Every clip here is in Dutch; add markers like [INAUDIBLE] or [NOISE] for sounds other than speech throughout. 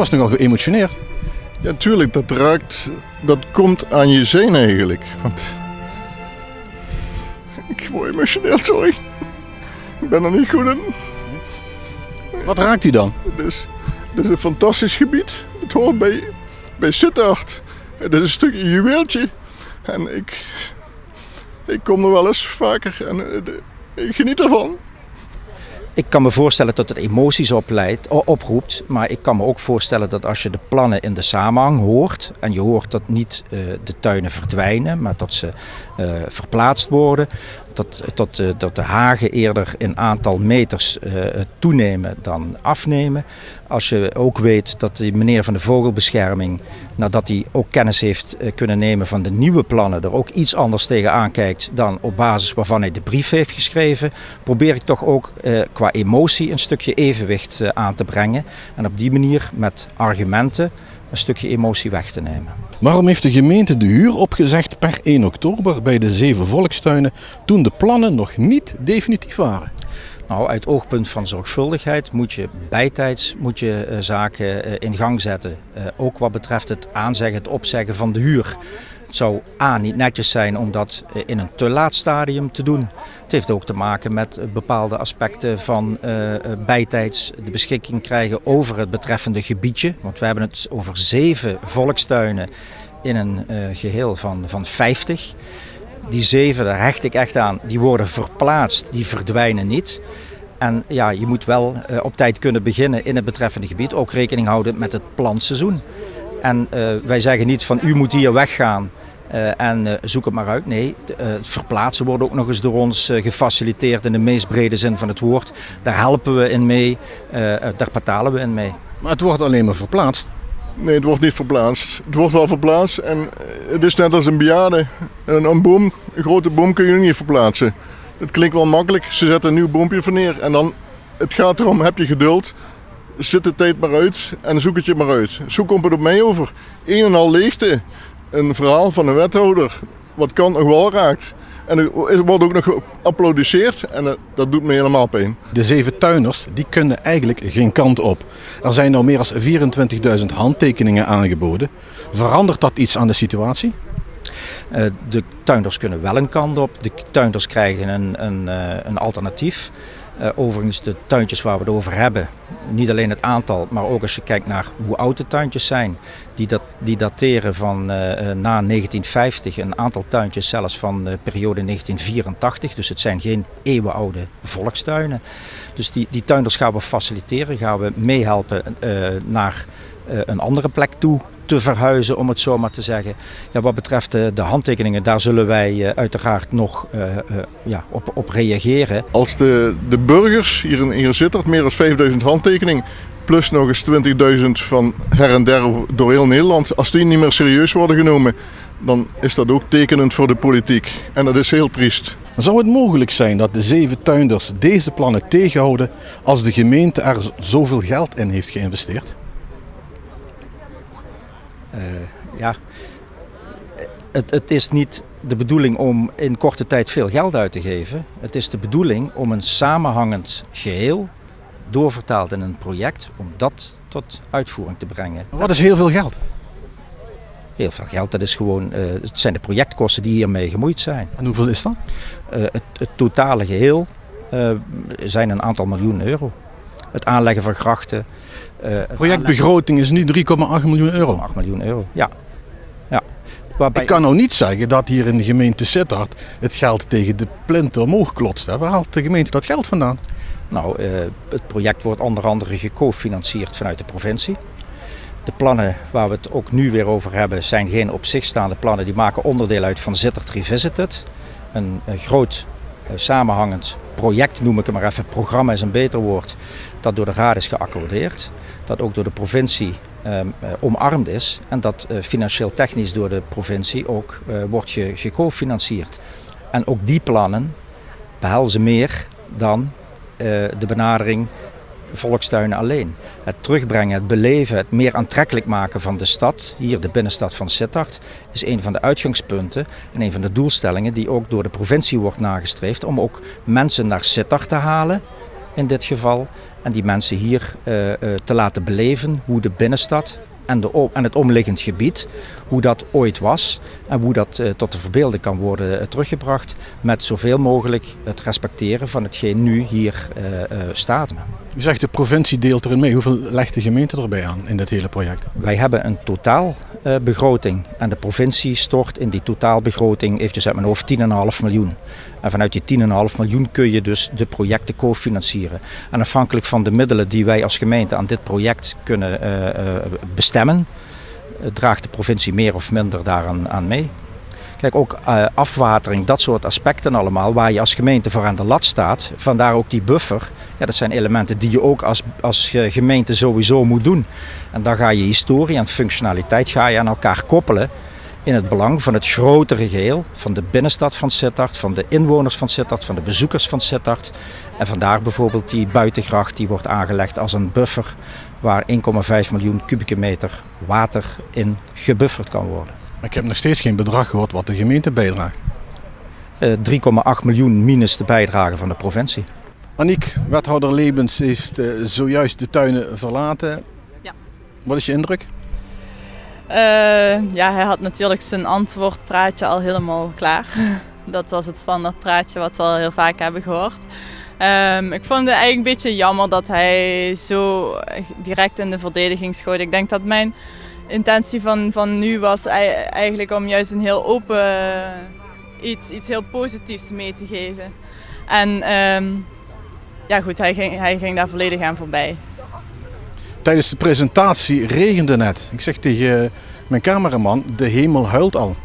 was nogal geëmotioneerd. Ja, tuurlijk, dat raakt, dat komt aan je zenuw eigenlijk. Want ik word emotioneel, sorry. Ik ben er niet goed in. Wat raakt u dan? Het is, het is een fantastisch gebied. Het hoort bij, bij Sittard. Het is een stukje juweeltje. En ik, ik kom er wel eens vaker en eh, ik geniet ervan. Ik kan me voorstellen dat het emoties opleidt, oproept, maar ik kan me ook voorstellen dat als je de plannen in de samenhang hoort en je hoort dat niet eh, de tuinen verdwijnen, maar dat ze eh, verplaatst worden, dat, dat, dat de hagen eerder in aantal meters eh, toenemen dan afnemen. Als je ook weet dat die meneer van de vogelbescherming, nadat hij ook kennis heeft eh, kunnen nemen van de nieuwe plannen, er ook iets anders tegen aankijkt dan op basis waarvan hij de brief heeft geschreven, probeer ik toch ook eh, qua emotie een stukje evenwicht aan te brengen. En op die manier met argumenten een stukje emotie weg te nemen. Waarom heeft de gemeente de huur opgezegd per 1 oktober bij de zeven volkstuinen toen de plannen nog niet definitief waren? Nou, uit oogpunt van zorgvuldigheid moet je bijtijds moet je, eh, zaken eh, in gang zetten. Eh, ook wat betreft het aanzeggen, het opzeggen van de huur. Het zou A niet netjes zijn om dat eh, in een te laat stadium te doen. Het heeft ook te maken met eh, bepaalde aspecten van eh, bijtijds de beschikking krijgen over het betreffende gebiedje. Want we hebben het over zeven volkstuinen in een eh, geheel van, van 50. Die zeven, daar hecht ik echt aan, die worden verplaatst, die verdwijnen niet. En ja, je moet wel op tijd kunnen beginnen in het betreffende gebied. Ook rekening houden met het plantseizoen. En wij zeggen niet van u moet hier weggaan eh, en eh, zoek het maar uit. Nee, de- eh, het verplaatsen wordt ook nog eens door ons eh, gefaciliteerd in de meest brede zin van het woord. Daar helpen we in mee, daar betalen we in mee. Maar het wordt alleen maar verplaatst. Nee, het wordt niet verplaatst. Het wordt wel verplaatst en het is net als een bejaarde. Een, een boom, een grote boom kun je niet verplaatsen. Het klinkt wel makkelijk, ze zetten een nieuw boompje voor neer. En dan, het gaat erom, heb je geduld, zit de tijd maar uit en zoek het je maar uit. Zo komt het op mij over. Een en al leegte, een verhaal van een wethouder, wat kan nog wel raakt. En er wordt ook nog geapplaudisseerd en eh, dat doet me helemaal pijn. De zeven tuiners die kunnen eigenlijk geen kant op. Er zijn nou meer dan 24.000 handtekeningen aangeboden. Verandert dat iets aan de situatie? Eh, de tuinders kunnen wel een kant op. De tuinders krijgen een, een, eh, een alternatief. Eh, overigens, de tuintjes waar we het over hebben, niet alleen het aantal, maar ook als je kijkt naar hoe oud de tuintjes zijn, die, dat, die dateren van eh, eh, na 1950, een aantal tuintjes zelfs van de periode 1984. Dus het zijn geen eeuwenoude volkstuinen. Dus die, die tuinders gaan we faciliteren, gaan we meehelpen eh, naar een andere plek toe te verhuizen, om het zo maar te zeggen. Ja, wat betreft de, de handtekeningen, daar zullen wij eh, uiteraard nog eh, eh, ja, op, op reageren. Als de, de burgers, hier in, hier meer dan 5000 handtekeningen, plus nog eens 20.000 van her en der door heel Nederland, als die niet meer serieus worden genomen, dan is dat ook tekenend voor de politiek. En dat is heel triest. Zou het mogelijk zijn dat de zeven tuinders deze plannen tegenhouden als de gemeente er zoveel geld in heeft geïnvesteerd? Eh, ja, het, het is niet de bedoeling om in korte tijd veel geld uit te geven. Het is de bedoeling om een samenhangend geheel, doorvertaald in een project, om dat tot uitvoering te brengen. Wat is heel veel geld? Heel veel geld, dat is gewoon, eh, het zijn de projectkosten die hiermee gemoeid zijn. En hoeveel is dat? Eh, het, het totale geheel eh, zijn een aantal miljoen euro. Het aanleggen van grachten. eh, Projectbegroting is nu 3,8 miljoen euro. aanleggen van 8 miljoen euro, ja. ja. Waarbij Ik kan nou niet zeggen dat hier in de gemeente Sittard het geld tegen de plinten omhoog klotst. hè. Waar haalt de gemeente dat geld vandaan? Nou, eh, het project wordt onder andere gecofinancierd vanuit de provincie. De plannen waar we het ook nu weer over hebben zijn geen op zich staande plannen. Die maken onderdeel uit van Zittert Revisited. Een, een groot samenhangend project, noem ik het maar even. Programma is een beter woord. Dat door de Raad is geaccordeerd. Dat ook door de provincie ehm, eh, omarmd is. En dat eh, financieel technisch door de provincie ook eh, wordt ge- gecofinancierd. En ook die plannen behelzen meer dan eh, de benadering volkstuinen alleen. Het terugbrengen, het beleven, het meer aantrekkelijk maken van de stad, hier de binnenstad van Sittard, is een van de uitgangspunten en een van de doelstellingen die ook door de provincie wordt nagestreefd om ook mensen naar Sittard te halen, in dit geval, En die mensen hier te laten beleven hoe de binnenstad en, de, en het omliggend gebied, hoe dat ooit was en hoe dat uh, tot de verbeelding kan worden uh, teruggebracht met zoveel mogelijk het respecteren van hetgeen nu hier uh, staat. U zegt de provincie deelt erin mee. Hoeveel legt de gemeente erbij aan in dit hele project? Wij hebben een totaalbegroting en de provincie stort in die totaalbegroting eventjes uit mijn hoofd 10,5 miljoen. En vanuit die 10,5 miljoen kun je dus de projecten cofinancieren. En afhankelijk van de middelen die wij als gemeente aan dit project kunnen bestemmen, draagt de provincie meer of minder daaraan aan mee. Kijk, ook afwatering, dat soort aspecten allemaal, waar je als gemeente voor aan de lat staat. Vandaar ook die buffer. Ja, dat zijn elementen die je ook als, als gemeente sowieso moet doen. En dan ga je historie en functionaliteit ga je aan elkaar koppelen in het belang van het grotere geheel, van de binnenstad van Sittard, van de inwoners van Sittard, van de bezoekers van Sittard. En vandaar bijvoorbeeld die buitengracht die wordt aangelegd als een buffer waar 1,5 miljoen kubieke meter water in gebufferd kan worden. Maar ik heb nog steeds geen bedrag gehoord wat de gemeente bijdraagt. Uh, 3,8 miljoen minus de bijdrage van de provincie. Aniek, wethouder Lebens heeft uh, zojuist de tuinen verlaten. Ja. Wat is je indruk? Uh, ja, hij had natuurlijk zijn antwoordpraatje al helemaal klaar. [LAUGHS] Dat was het standaard praatje wat we al heel vaak hebben gehoord. Um, ik vond het eigenlijk een beetje jammer dat hij zo direct in de verdediging schoot. Ik denk dat mijn intentie van, van nu was eigenlijk om juist een heel open iets, iets heel positiefs mee te geven. En um, ja goed, hij ging, hij ging daar volledig aan voorbij. Tijdens de presentatie regende net. Ik zeg tegen mijn cameraman, de hemel huilt al.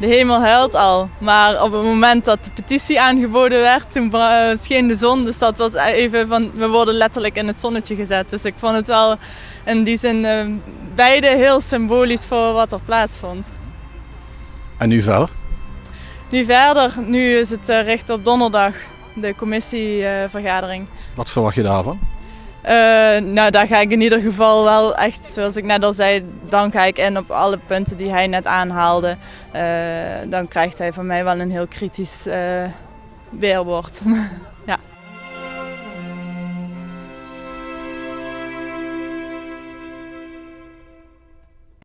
De hemel huilt al, maar op het moment dat de petitie aangeboden werd, toen scheen de zon. Dus dat was even van, we worden letterlijk in het zonnetje gezet. Dus ik vond het wel in die zin uh, beide heel symbolisch voor wat er plaatsvond. En nu verder? Nu verder, nu is het recht op donderdag, de commissievergadering. Wat verwacht je daarvan? Uh, nou, daar ga ik in ieder geval wel echt, zoals ik net al zei, dan ga ik in op alle punten die hij net aanhaalde. Uh, dan krijgt hij van mij wel een heel kritisch uh, weerwoord. [LAUGHS]